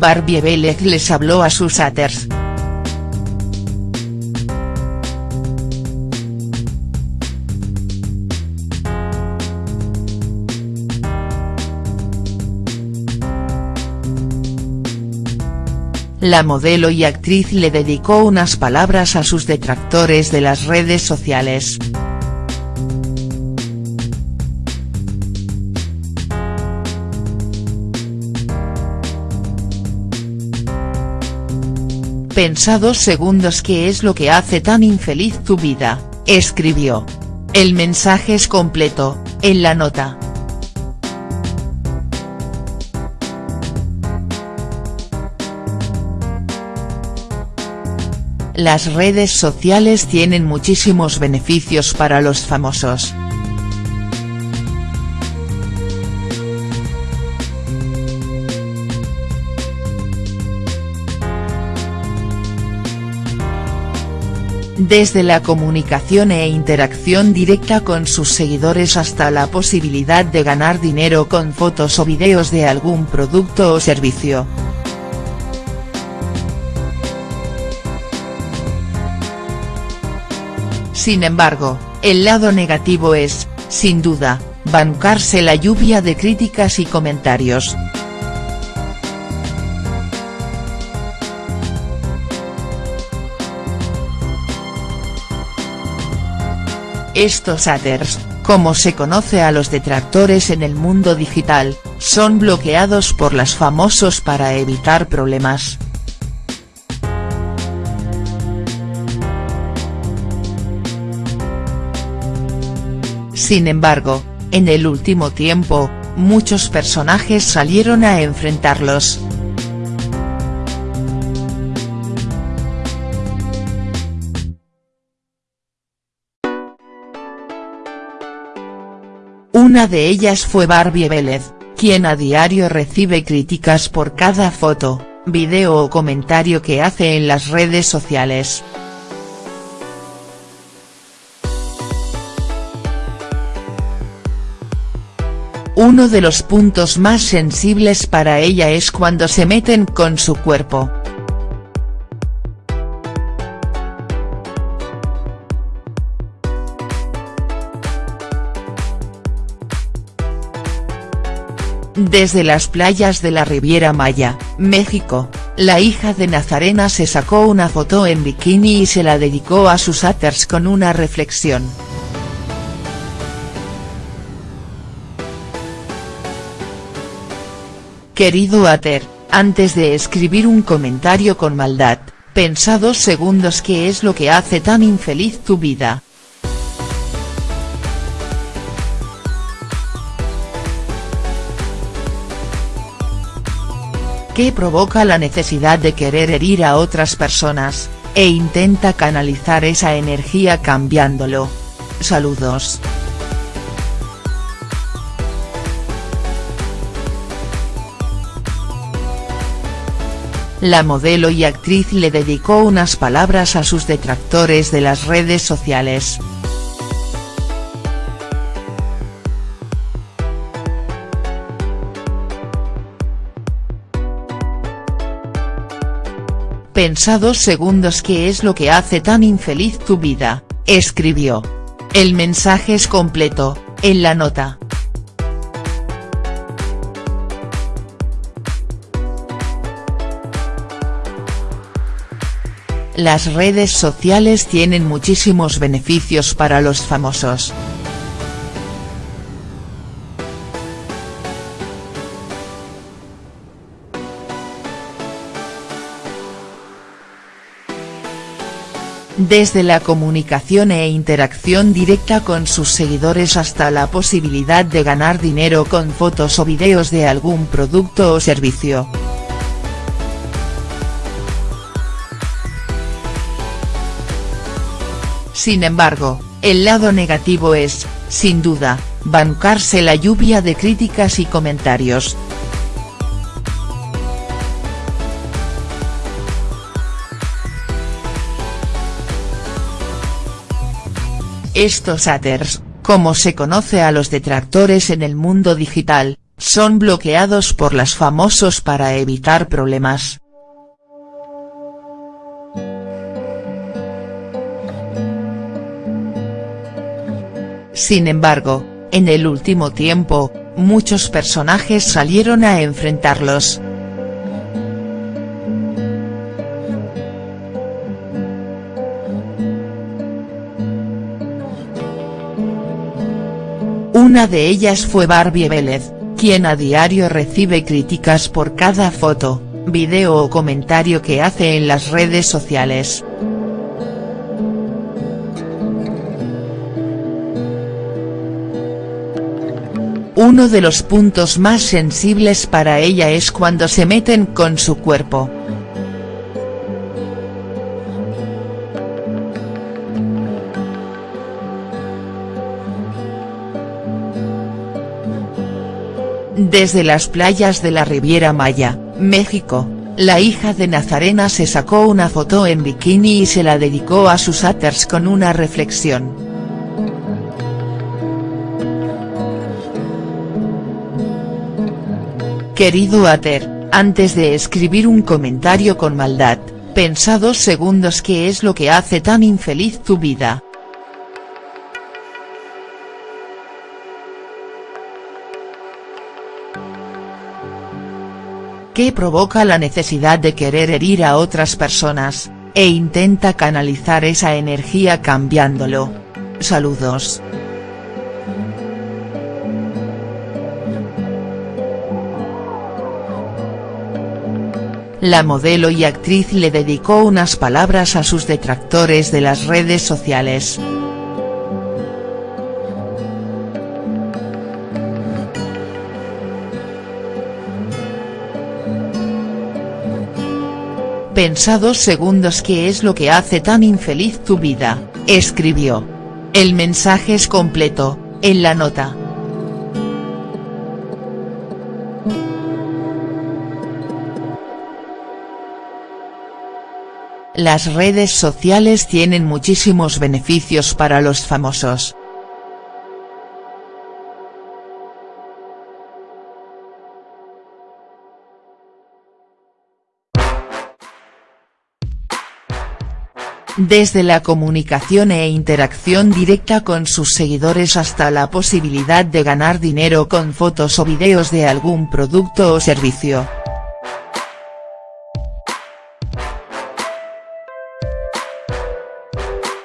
Barbie Belek les habló a sus haters. La modelo y actriz le dedicó unas palabras a sus detractores de las redes sociales. Pensa dos segundos qué es lo que hace tan infeliz tu vida, escribió. El mensaje es completo, en la nota. Las redes sociales tienen muchísimos beneficios para los famosos. Desde la comunicación e interacción directa con sus seguidores hasta la posibilidad de ganar dinero con fotos o videos de algún producto o servicio. Sin embargo, el lado negativo es, sin duda, bancarse la lluvia de críticas y comentarios. Estos haters, como se conoce a los detractores en el mundo digital, son bloqueados por las famosos para evitar problemas. Sin embargo, en el último tiempo, muchos personajes salieron a enfrentarlos. Una de ellas fue Barbie Vélez, quien a diario recibe críticas por cada foto, video o comentario que hace en las redes sociales. Uno de los puntos más sensibles para ella es cuando se meten con su cuerpo. Desde las playas de la Riviera Maya, México, la hija de Nazarena se sacó una foto en bikini y se la dedicó a sus haters con una reflexión. Querido Ater, antes de escribir un comentario con maldad, pensa dos segundos qué es lo que hace tan infeliz tu vida. ¿Qué provoca la necesidad de querer herir a otras personas, e intenta canalizar esa energía cambiándolo. Saludos. la modelo y actriz le dedicó unas palabras a sus detractores de las redes sociales. Pensa dos segundos qué es lo que hace tan infeliz tu vida, escribió. El mensaje es completo, en la nota. Las redes sociales tienen muchísimos beneficios para los famosos. Desde la comunicación e interacción directa con sus seguidores hasta la posibilidad de ganar dinero con fotos o videos de algún producto o servicio. Sin embargo, el lado negativo es, sin duda, bancarse la lluvia de críticas y comentarios. Estos haters, como se conoce a los detractores en el mundo digital, son bloqueados por las famosos para evitar problemas. Sin embargo, en el último tiempo, muchos personajes salieron a enfrentarlos. Una de ellas fue Barbie Vélez, quien a diario recibe críticas por cada foto, video o comentario que hace en las redes sociales. Uno de los puntos más sensibles para ella es cuando se meten con su cuerpo. Desde las playas de la Riviera Maya, México, la hija de Nazarena se sacó una foto en bikini y se la dedicó a sus haters con una reflexión. Querido Ater, antes de escribir un comentario con maldad, pensa dos segundos qué es lo que hace tan infeliz tu vida. ¿Qué provoca la necesidad de querer herir a otras personas, e intenta canalizar esa energía cambiándolo? Saludos. la modelo y actriz le dedicó unas palabras a sus detractores de las redes sociales. Pensa dos segundos qué es lo que hace tan infeliz tu vida, escribió. El mensaje es completo, en la nota. Las redes sociales tienen muchísimos beneficios para los famosos. Desde la comunicación e interacción directa con sus seguidores hasta la posibilidad de ganar dinero con fotos o videos de algún producto o servicio.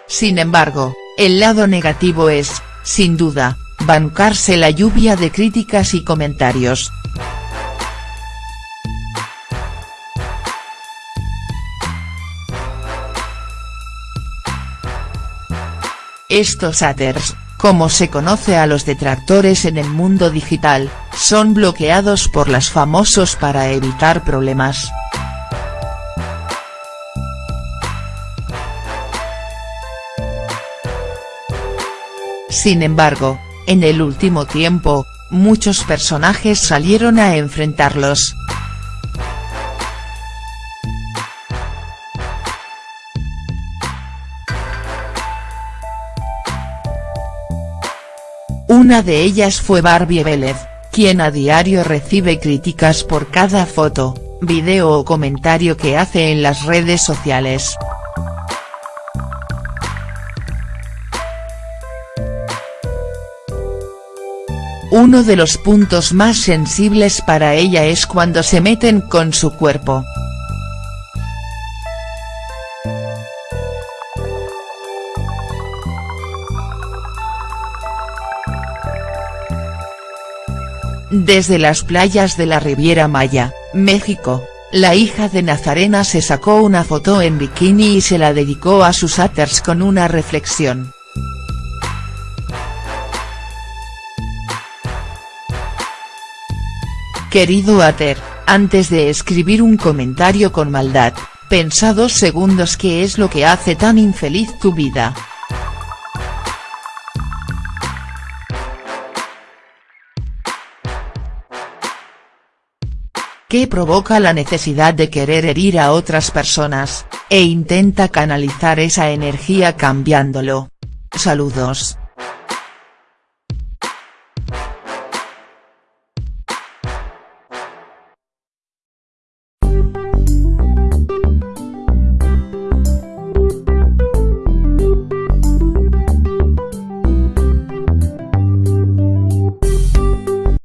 Sin embargo, el lado negativo es, sin duda, bancarse la lluvia de críticas y comentarios. Estos haters, como se conoce a los detractores en el mundo digital, son bloqueados por las famosos para evitar problemas. Sin embargo, en el último tiempo, muchos personajes salieron a enfrentarlos. Una de ellas fue Barbie Vélez, quien a diario recibe críticas por cada foto, video o comentario que hace en las redes sociales. Uno de los puntos más sensibles para ella es cuando se meten con su cuerpo. Desde las playas de la Riviera Maya, México, la hija de Nazarena se sacó una foto en bikini y se la dedicó a sus haters con una reflexión. Querido Ater, antes de escribir un comentario con maldad, pensa dos segundos qué es lo que hace tan infeliz tu vida. ¿Qué provoca la necesidad de querer herir a otras personas, e intenta canalizar esa energía cambiándolo. Saludos.